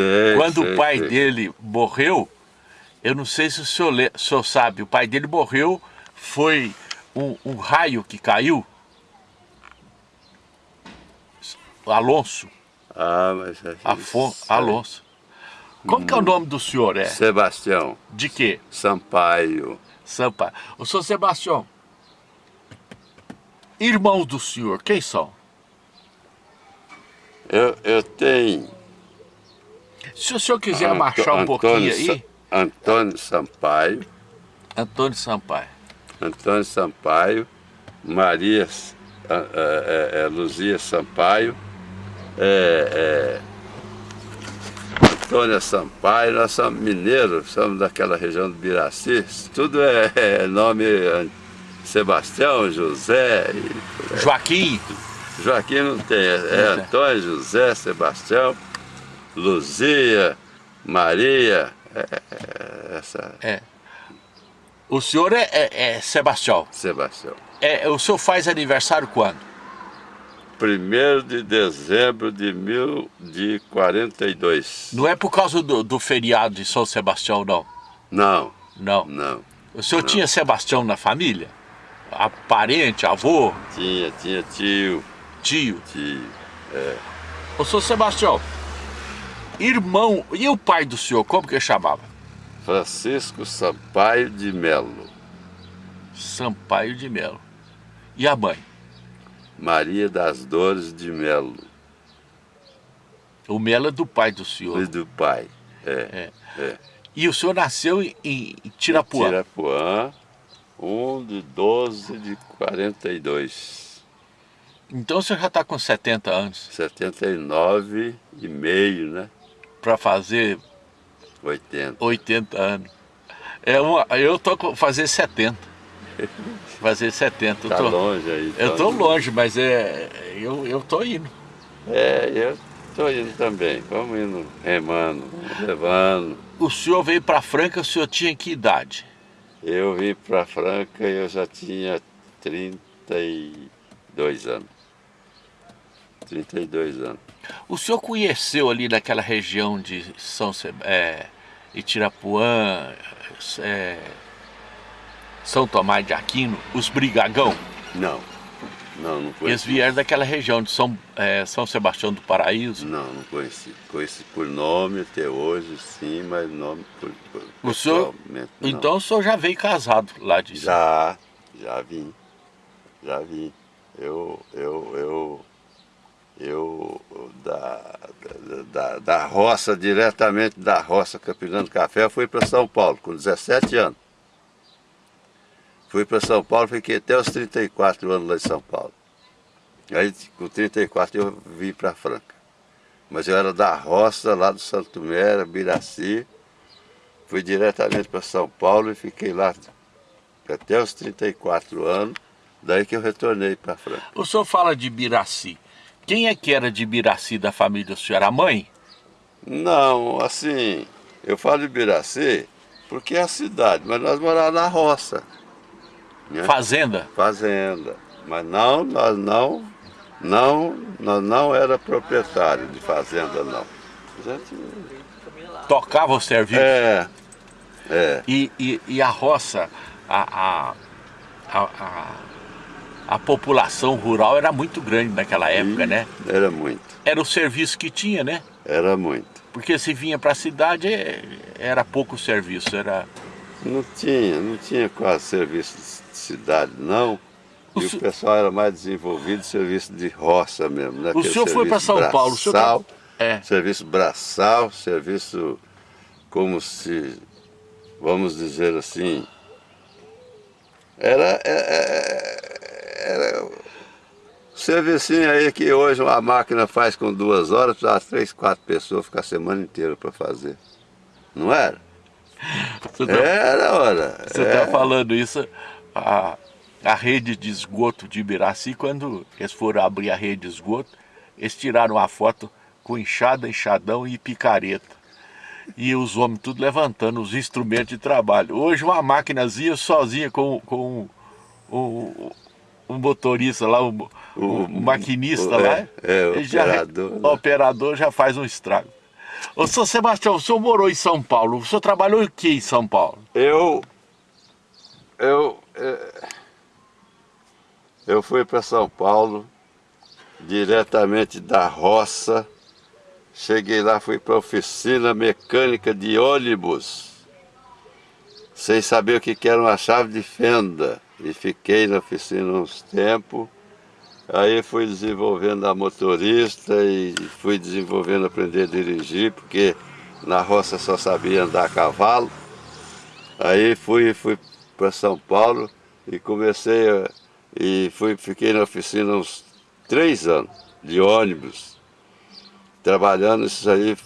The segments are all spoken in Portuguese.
Sei, Quando sei, o pai sei. dele morreu, eu não sei se o senhor, le- o senhor sabe, o pai dele morreu, foi um, um raio que caiu. Alonso, Ah, mas... é Afon, isso. Alonso. Como que é o nome do senhor? É? Sebastião De quê? Sampaio. Sampa. O senhor Sebastião, irmãos do senhor, quem são? Eu, eu tenho... Se o senhor quiser Anto- um pouquinho Antônio aí, Sa- Antônio Sampaio. Antônio Sampaio. Antônio Sampaio. Maria é, é, é, Luzia Sampaio. É, é, Antônia Sampaio. Nós somos mineiros, somos daquela região do Biraci. Tudo é, é nome ah, Sebastião, José. e- Joaquim, Joaquim não tem, é, é. Antônio, José, Sebastião, Luzia, Maria, é, é, essa é. O senhor é, é- é Sebastião. Sebastião. É, o senhor faz aniversário quando? 1 de dezembro de mil de 42. Não é por causa do, do feriado de São Sebastião, não. Não, Não. não. O senhor Não. tinha Sebastião na família? A parente, avô, Tinha, tinha tio, tio. tio. Ô, senhor Sebastião, irmão, e o pai do senhor, como que ele chamava? Francisco Sampaio de Melo, Sampaio de Melo. E a mãe? Maria das Dores de Melo, O Melo é do pai do e senhor. do pai. É, E o senhor nasceu em, em Tirapuã. Tirapuã, 1 de 12 de 42. Então o senhor já está com 70 anos 79 e meio, né? Para fazer 80. 80 anos. É uma, eu tô com fazer 70. Fazer 70. Eu Tá tô, longe aí. eu tá tô longe, mas é, eu, eu tô indo. É, eu tô indo também. Vamos indo remando, levando. O senhor veio para Franca, o senhor tinha que idade? Eu vim pra Franca e eu já tinha 32 anos. 32 anos. O senhor conheceu ali naquela região de São Se- é, Itirapuã, é, São Tomás de Aquino, os brigagão? Não, não, não Eles conheci. vieram daquela região de São, é, São Sebastião do Paraíso. Não, não conheci. Conheci por nome até hoje, sim, mas nome por, por O senhor-. Então o senhor já veio casado lá de Já, já vim, já vim. Eu, eu, eu, eu da, da, da, roça, diretamente da roça Campinando Café, fui para São Paulo com 17 anos. Fui para São Paulo, fiquei até os 34 anos lá em São Paulo. Aí com 34 eu vim para Franca. Mas eu era da roça, lá do Santo Mera, Biraci. Fui diretamente para São Paulo e fiquei lá até os 34 anos, daí que eu retornei para Franca. O senhor fala de Biraci. Quem é que era de Biraci da família do senhor? A mãe? Não, assim, eu falo de Biraci porque é a cidade, mas nós morávamos na roça, né? Fazenda? fazenda. Mas não, nós não, não, nós não era proprietário de fazenda, não. A gente, Tocava o serviço? é, é, E, e, e a roça, a, a, a, a, a população rural era muito grande naquela época, né? era muito, Era o serviço que tinha, né? era muito. Porque se vinha para a cidade eh, era pouco serviço, era... Não tinha, não tinha quase serviço de cidade, não. O E se- o pessoal era mais desenvolvido serviço de roça mesmo, né? O Aquele senhor foi para São Paulo, o senhor braçal, tá- É. Serviço braçal, serviço como se, vamos dizer assim, era, é- era um servicinho aí que hoje uma máquina faz com duas horas, precisava três, quatro pessoas ficar a semana inteira para fazer. Não era? Você tá- Era, ora. Você é. está falando isso, a, a rede de esgoto de Ibiraci, quando eles foram abrir a rede de esgoto, eles tiraram uma foto com enxada, enxadão e picareta. E os homens tudo levantando os instrumentos de trabalho. Hoje uma máquinazinha sozinha com, com motorista lá, o, o O- maquinista o- lá, é, é, ele já- operador, o né? operador já faz um estrago. Ô, senhor Sebastião, o senhor morou em São Paulo, o senhor trabalhou em que em São Paulo? Eu, eu, é, eu fui para São Paulo, diretamente da roça, cheguei lá, fui para a oficina mecânica de ônibus, sem saber o que era uma chave de fenda, e fiquei na oficina uns tempos, Aí fui desenvolvendo a motorista e fui desenvolvendo aprender a dirigir, porque na roça só sabia andar a cavalo. Aí fui, fui para São Paulo e comecei a, e fui, fiquei na oficina uns três anos de ônibus, trabalhando isso aí,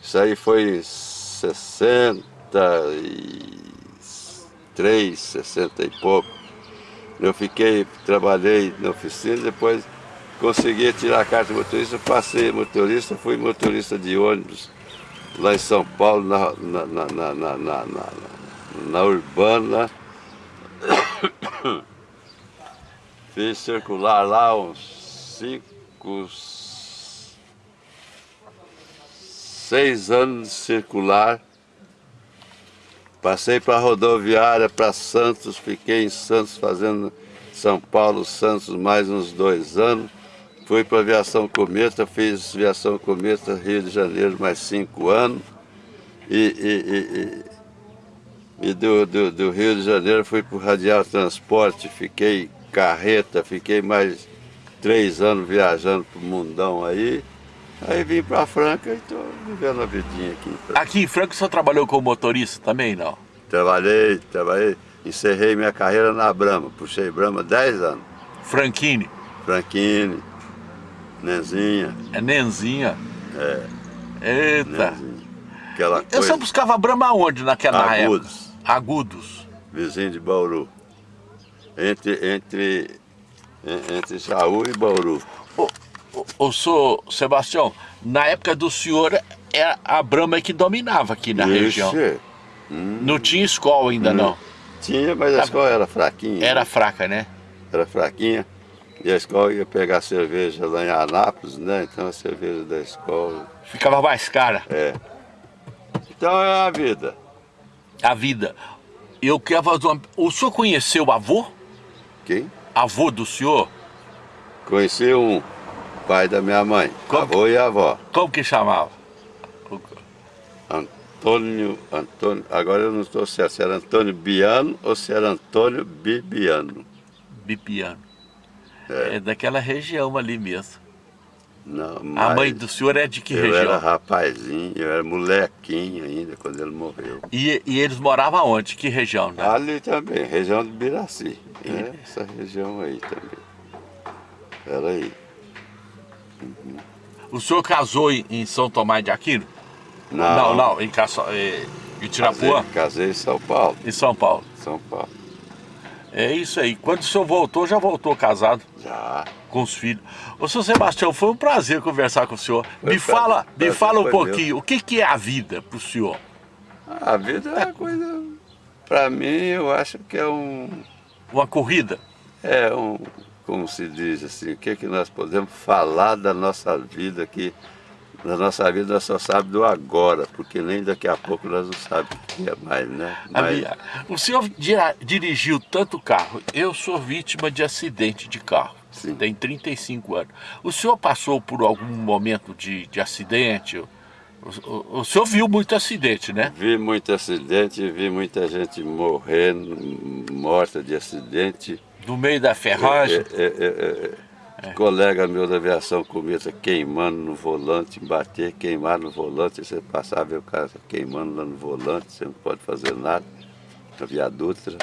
isso aí foi em 63, 60 e pouco. Eu fiquei, trabalhei na oficina, depois consegui tirar a carta de motorista, passei motorista, fui motorista de ônibus lá em São Paulo, na, na, na, na, na, na, na Urbana. Fiz circular lá uns cinco, seis anos circular Passei para a rodoviária, para Santos, fiquei em Santos fazendo São Paulo, Santos mais uns dois anos. Fui para a aviação Cometa, fiz aviação Cometa Rio de Janeiro mais cinco anos. E, e, e, e do, do, do, Rio de Janeiro fui para o Radial Transporte, fiquei carreta, fiquei mais três anos viajando para o mundão aí. Aí vim para Franca e estou vivendo a vidinha aqui. Aqui em Franca você trabalhou como motorista também, não? Trabalhei, trabalhei. Encerrei minha carreira na Brama. Puxei Brama 10 anos. Franquini? Franquini, Nenzinha. É Nenzinha? É. Eita. Nenzinha. Aquela coisa... Você buscava Brama aonde naquela Agudos. época? Agudos. Vizinho de Bauru. Entre, entre, entre Jaú e Bauru. Oh o senhor Sebastião, na época do senhor, é a Brahma que dominava aqui na Ixi. região. Hum. Não tinha escola ainda hum. não? Tinha, mas a escola era fraquinha. Era fraca, né? Era fraquinha. E a escola ia pegar cerveja lá em Anápolis, né? Então a cerveja da escola... Ficava mais cara. É. Então é a vida. A vida. Eu quero fazer uma... O senhor conheceu o avô? Quem? Avô do senhor? Conheci um pai da minha mãe, Como avô que... e avó. Como que chamava? Antônio, Antônio, agora eu não estou certo se era Antônio Biano ou se era Antônio Bibiano. Bibiano. É, é daquela região ali mesmo. Não, a mãe do senhor é de que eu região? Eu era rapazinho, eu era molequinho ainda quando ele morreu. E, e eles moravam onde? Que região? Né? Ali também, região de Biraci. E... É, essa região aí também. Era aí. O senhor casou em São Tomás de Aquino? Não. Não, não, em, Caço... em Tirapuã? Casei, casei em São Paulo. Em São Paulo? São Paulo. É isso aí. Quando o senhor voltou, já voltou casado? Já. Com os filhos. Ô, senhor Sebastião, foi um prazer conversar com o senhor. Foi me fala, me fala um pouquinho, o que, que é a vida para o senhor? A vida é uma coisa... Para mim, eu acho que é um... Uma corrida? É um como se diz assim, o que, é que nós podemos falar da nossa vida aqui. Na nossa vida nós só sabemos do agora, porque nem daqui a pouco nós não sabemos o que é mais, né? Mas... o senhor dirigiu tanto carro, eu sou vítima de acidente de carro. Sim. Tem 35 anos. O senhor passou por algum momento de, de acidente? O, o, o, senhor viu muito acidente, né? Vi muito acidente, vi muita gente morrendo, morta de acidente. No meio da ferragem? É, é, é, colega meu da aviação começa queimando no volante, bater, queimar no volante, você passar ver o cara queimando lá no volante, você não pode fazer nada. A Via Dutra.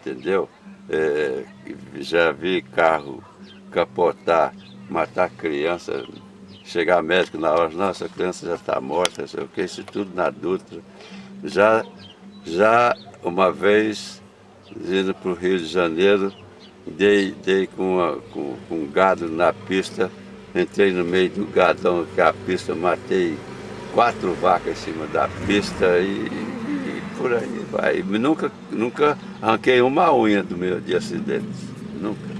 entendeu? já vi carro capotar, matar criança, chegar médico na hora, nossa, a criança já está morta, sei o que, isso tudo na Dutra. Já, já uma vez, indo para o Rio de Janeiro, dei, dei com, uma, com, com um gado na pista, entrei no meio do gadão que é a pista, matei quatro vacas em cima da pista e, e por aí vai. Nunca, nunca arranquei uma unha do meu de acidente, nunca.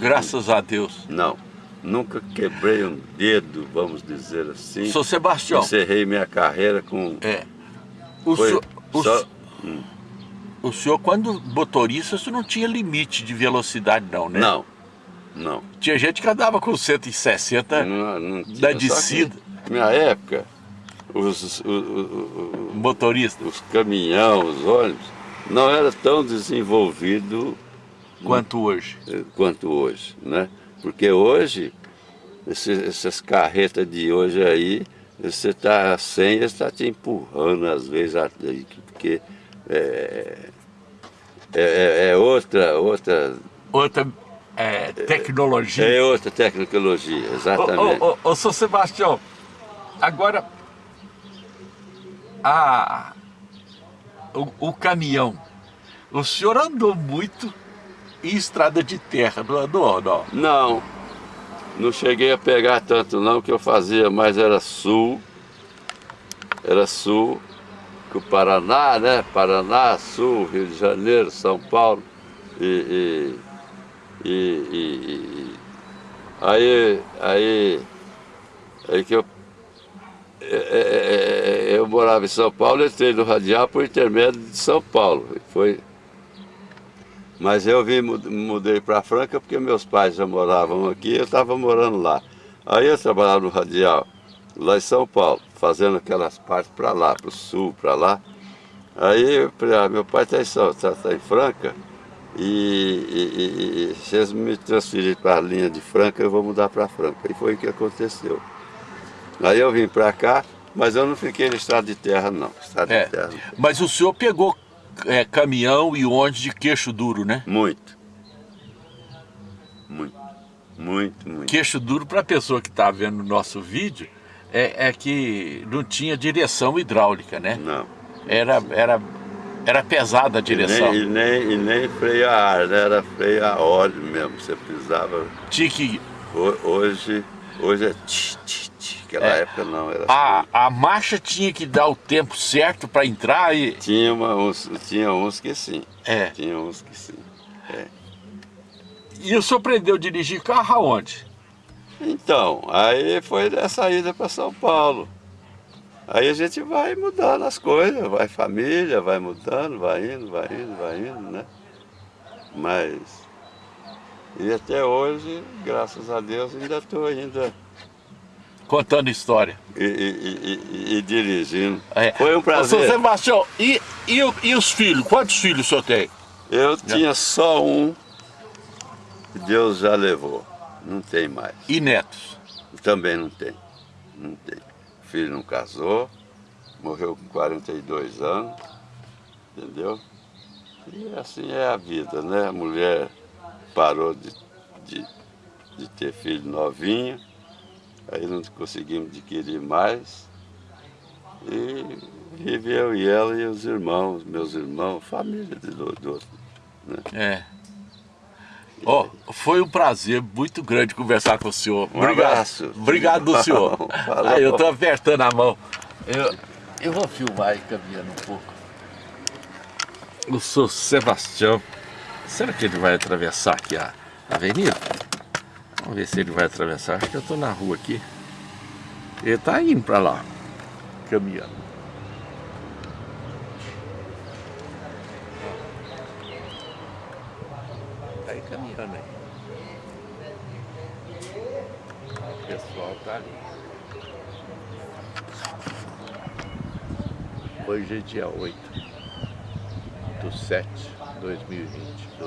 Graças a Deus. Não. Nunca quebrei um dedo, vamos dizer assim. Sou Sebastião. Encerrei minha carreira com... É. O, Foi o, só- se- o senhor, quando motorista, o senhor não tinha limite de velocidade não, né? Não, não. Tinha gente que andava com 160 Não, não tinha. Da descida. na minha época, os, o- o- o- motoristas. os caminhões, os ônibus, não era tão desenvolvido Quanto hoje. eh, quanto hoje, né? Porque hoje, essas carretas de hoje aí, você está sem, está te empurrando às vezes, porque é, é, é- é outra, outra, Outra é, tecnologia. é outra tecnologia, exatamente. Ô, ô, ô, ô, seu Sebastião, agora a, o, o caminhão, o senhor andou muito em estrada de terra, não andou, não? Não, não cheguei a pegar tanto não, que eu fazia mais era sul, era sul, que o Paraná, né? Paraná, Sul, Rio de Janeiro, São Paulo. E, e, e, e- e- aí, aí, aí que eu, é, é, é, eu morava em São Paulo, entrei no Radial por intermédio de São Paulo. E Foi, mas eu vim, mu- mudei para Franca porque meus pais já moravam aqui eu estava morando lá. Aí eu trabalhava no Radial, lá em São Paulo, fazendo aquelas partes para lá, para o sul, para lá. Aí eu falei, ah, meu pai está em, São- tá, tá em Franca e, e, e- se eles me transferirem para a linha de Franca, eu vou mudar para Franca. E foi o que aconteceu. Aí eu vim para cá, mas eu não fiquei no estado de terra não. Estado É, de terra mas o senhor pegou é, caminhão e ônibus de queixo duro, né? Muito. Muito. Muito, muito. Queixo duro para a pessoa que está vendo o nosso vídeo é, é que não tinha direção hidráulica, né? Não. Era, era, era pesada a E direção. nem, e, nem, e nem freio a ar, né? Era freio a óleo mesmo. Você precisava. Tinha que ho- Hoje, hoje é tch, tch, tch. Aquela É. época não, era A, freio. a marcha tinha que dar o tempo certo para entrar e. Tinha, uma, uns, tinha uns que sim. É. Tinha uns que sim. E o senhor aprendeu a dirigir carro aonde? Então, aí foi dessa ida para São Paulo. Aí a gente vai mudando as coisas, vai família, vai mudando, vai indo, vai indo, vai indo, né? Mas. E até hoje, graças a Deus, ainda estou ainda Contando história. e, e- e- e- dirigindo. É. Foi um Ô, prazer. Sebastião, e, e, e os filhos? Quantos filhos o senhor tem? Eu tinha só um, que Deus já levou. Não tem mais. E netos? Também não tem. Não tem. O filho não casou, morreu com 42 anos, entendeu? E assim é a vida, né? A mulher parou de, de, de ter filho novinho, aí não conseguimos adquirir mais. E vive eu e ela e os irmãos, meus irmãos, família de do, do outro. É. Ó, foi um prazer muito grande conversar com o senhor. Um abraço. Obrigado do senhor. Falou. Aí eu tô apertando a mão. Eu, eu vou filmar aí caminhando um pouco. O senhor Sebastião. Será que ele vai atravessar aqui a avenida? Vamos ver se ele vai atravessar. Acho que eu tô na rua aqui. Ele tá indo pra lá. Caminhando. Caminhando aí. O pessoal tá ali. Hoje é dia 8 do 7 de 2020.